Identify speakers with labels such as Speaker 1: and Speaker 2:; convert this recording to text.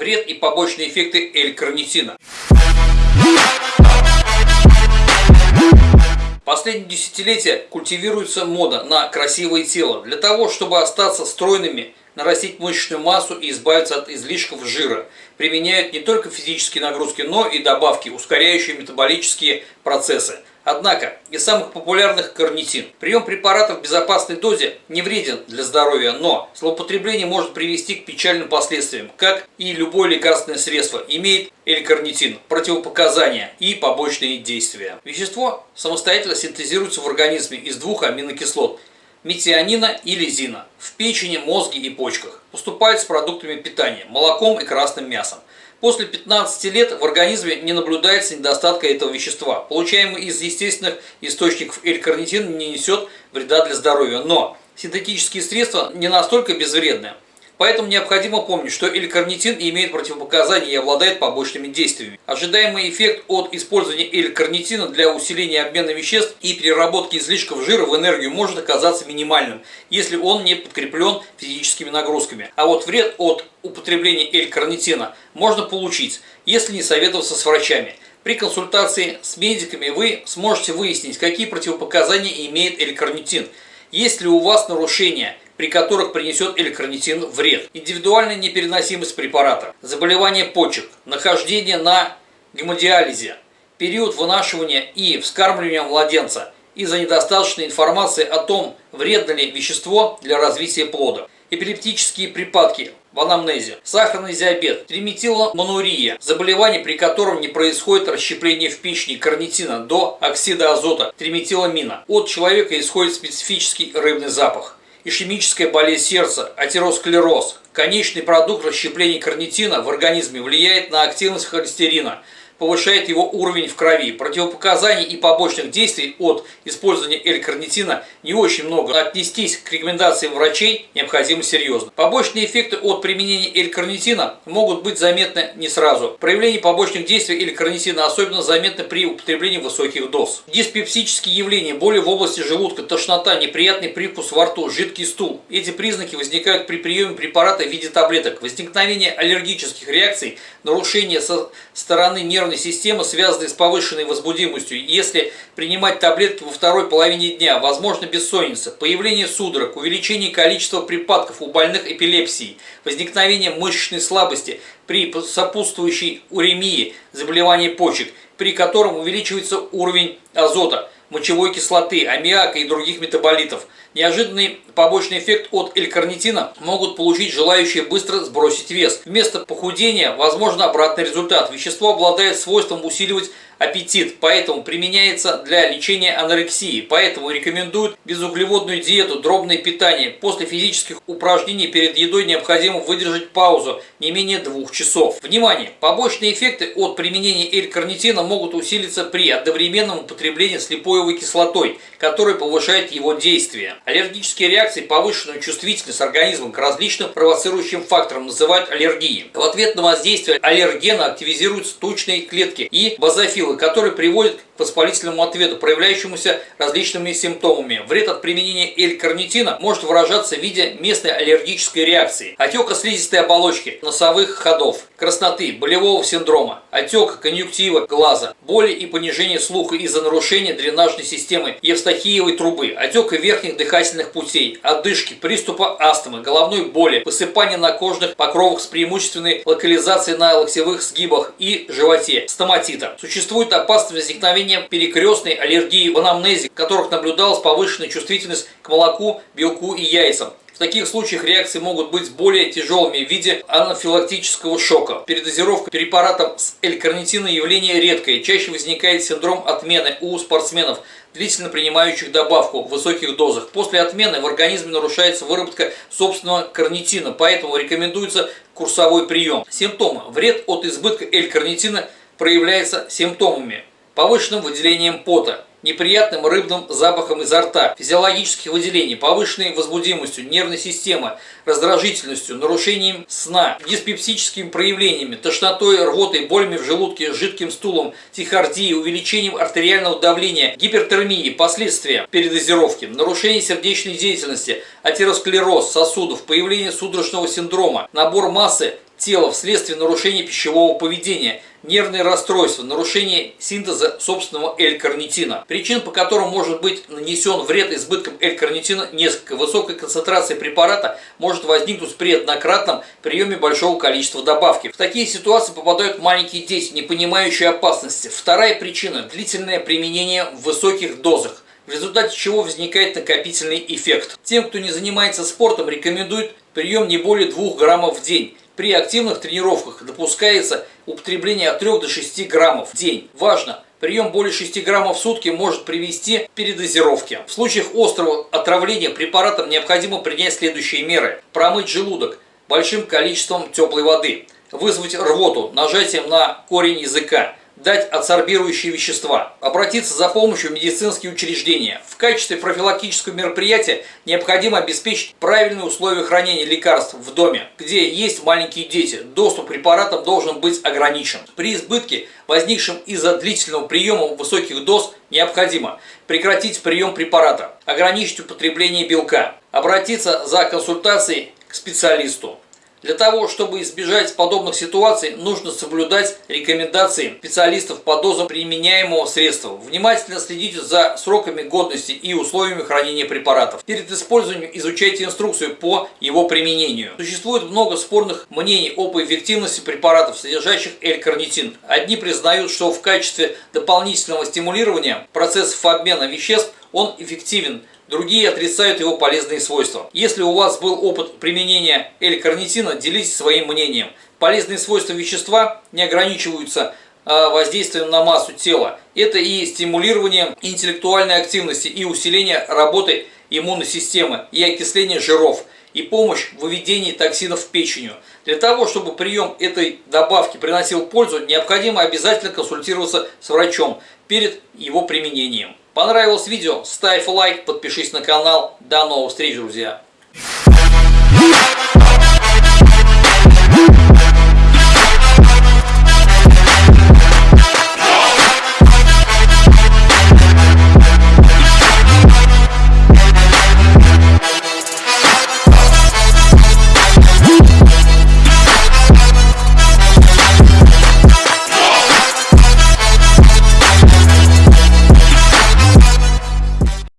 Speaker 1: Вред и побочные эффекты L-карнитина. Последние десятилетия культивируется мода на красивое тело. Для того, чтобы остаться стройными, нарастить мышечную массу и избавиться от излишков жира. Применяют не только физические нагрузки, но и добавки, ускоряющие метаболические процессы. Однако, из самых популярных карнитин. Прием препаратов в безопасной дозе не вреден для здоровья, но злоупотребление может привести к печальным последствиям. Как и любое лекарственное средство, имеет L-карнитин, противопоказания и побочные действия. Вещество самостоятельно синтезируется в организме из двух аминокислот – метионина и лизина в печени, мозге и почках. Поступает с продуктами питания, молоком и красным мясом. После 15 лет в организме не наблюдается недостатка этого вещества. Получаемый из естественных источников L-карнитин не несет вреда для здоровья, но синтетические средства не настолько безвредны. Поэтому необходимо помнить, что L-карнитин имеет противопоказания и обладает побочными действиями. Ожидаемый эффект от использования L-карнитина для усиления обмена веществ и переработки излишков жира в энергию может оказаться минимальным, если он не подкреплен физическими нагрузками. А вот вред от употребления L-карнитина можно получить, если не советоваться с врачами. При консультации с медиками вы сможете выяснить, какие противопоказания имеет L-карнитин. Есть ли у вас нарушения при которых принесет электронитин вред. Индивидуальная непереносимость препарата, заболевание почек, нахождение на гемодиализе, период вынашивания и вскармливания младенца из-за недостаточной информации о том, вредно ли вещество для развития плода. Эпилептические припадки в анамнезе, сахарный диабет, триметиломонурия, заболевание, при котором не происходит расщепление в печени карнитина до оксида азота, триметиламина. От человека исходит специфический рыбный запах ишемическая болезнь сердца, атеросклероз. Конечный продукт расщепления карнитина в организме влияет на активность холестерина – повышает его уровень в крови. Противопоказаний и побочных действий от использования L-карнитина не очень много. Отнестись к рекомендациям врачей необходимо серьезно. Побочные эффекты от применения L-карнитина могут быть заметны не сразу. Проявление побочных действий L-карнитина особенно заметно при употреблении высоких доз. Диспепсические явления, боли в области желудка, тошнота, неприятный привкус во рту, жидкий стул. Эти признаки возникают при приеме препарата в виде таблеток. Возникновение аллергических реакций, нарушение со стороны нервной нервной системы, связанные с повышенной возбудимостью. Если принимать таблетки во второй половине дня, возможно бессонница, появление судорог, увеличение количества припадков у больных эпилепсией, возникновение мышечной слабости при сопутствующей уремии, заболевании почек, при котором увеличивается уровень азота, мочевой кислоты, аммиака и других метаболитов – Неожиданный побочный эффект от L-карнитина могут получить желающие быстро сбросить вес. Вместо похудения возможно обратный результат. Вещество обладает свойством усиливать аппетит, поэтому применяется для лечения анорексии. Поэтому рекомендуют безуглеводную диету, дробное питание. После физических упражнений перед едой необходимо выдержать паузу не менее двух часов. Внимание! Побочные эффекты от применения L-карнитина могут усилиться при одновременном употреблении слепоевой кислотой, которая повышает его действие. Аллергические реакции, повышенную чувствительность организма к различным провоцирующим факторам называют аллергией. В ответ на воздействие аллергена активизируются тучные клетки и базофилы силы, который приводит к воспалительному ответу, проявляющемуся различными симптомами. Вред от применения L-карнитина может выражаться в виде местной аллергической реакции, отека слизистой оболочки, носовых ходов, красноты, болевого синдрома, отека конъюнктива глаза, боли и понижение слуха из-за нарушения дренажной системы Евстахиевой трубы, отека верхних дыхательных путей, одышки, приступа астмы, головной боли, высыпания на кожных покровах с преимущественной локализацией на локтевых сгибах и животе, стоматита. Существует существует опасность возникновения перекрестной аллергии в анамнезе, в которых наблюдалась повышенная чувствительность к молоку, белку и яйцам. В таких случаях реакции могут быть более тяжелыми в виде анафилактического шока. Передозировка препаратом с L-карнитином явление редкое. Чаще возникает синдром отмены у спортсменов, длительно принимающих добавку в высоких дозах. После отмены в организме нарушается выработка собственного карнитина, поэтому рекомендуется курсовой прием. Симптомы. Вред от избытка L-карнитина – проявляется симптомами, повышенным выделением пота, неприятным рыбным запахом изо рта, физиологических выделений, повышенной возбудимостью нервной системы, раздражительностью, нарушением сна, диспепсическими проявлениями, тошнотой, рвотой, болями в желудке, жидким стулом, тихардией, увеличением артериального давления, гипертермией, последствия передозировки, нарушение сердечной деятельности, атеросклероз сосудов, появление судорожного синдрома, набор массы тела вследствие нарушения пищевого поведения, нервные расстройства, нарушение синтеза собственного L-карнитина. Причин, по которым может быть нанесен вред избытком L-карнитина, несколько. Высокая концентрация препарата может возникнуть при однократном приеме большого количества добавки. В такие ситуации попадают маленькие дети, не понимающие опасности. Вторая причина – длительное применение в высоких дозах в результате чего возникает накопительный эффект. Тем, кто не занимается спортом, рекомендуют прием не более 2 граммов в день. При активных тренировках допускается употребление от 3 до 6 граммов в день. Важно! Прием более 6 граммов в сутки может привести к передозировке. В случаях острого отравления препаратом необходимо принять следующие меры. Промыть желудок большим количеством теплой воды. Вызвать рвоту нажатием на корень языка дать адсорбирующие вещества, обратиться за помощью в медицинские учреждения. В качестве профилактического мероприятия необходимо обеспечить правильные условия хранения лекарств в доме, где есть маленькие дети. Доступ к препаратам должен быть ограничен. При избытке, возникшем из-за длительного приема высоких доз, необходимо прекратить прием препарата, ограничить употребление белка, обратиться за консультацией к специалисту. Для того, чтобы избежать подобных ситуаций, нужно соблюдать рекомендации специалистов по дозам применяемого средства. Внимательно следите за сроками годности и условиями хранения препаратов. Перед использованием изучайте инструкцию по его применению. Существует много спорных мнений об эффективности препаратов, содержащих L-карнитин. Одни признают, что в качестве дополнительного стимулирования процессов обмена веществ он эффективен, другие отрицают его полезные свойства. Если у вас был опыт применения L-карнитина, делитесь своим мнением. Полезные свойства вещества не ограничиваются а, воздействием на массу тела. Это и стимулирование интеллектуальной активности, и усиление работы иммунной системы, и окисление жиров, и помощь в выведении токсинов в печень. Для того, чтобы прием этой добавки приносил пользу, необходимо обязательно консультироваться с врачом перед его применением. Понравилось видео? Ставь лайк, подпишись на канал. До новых встреч, друзья!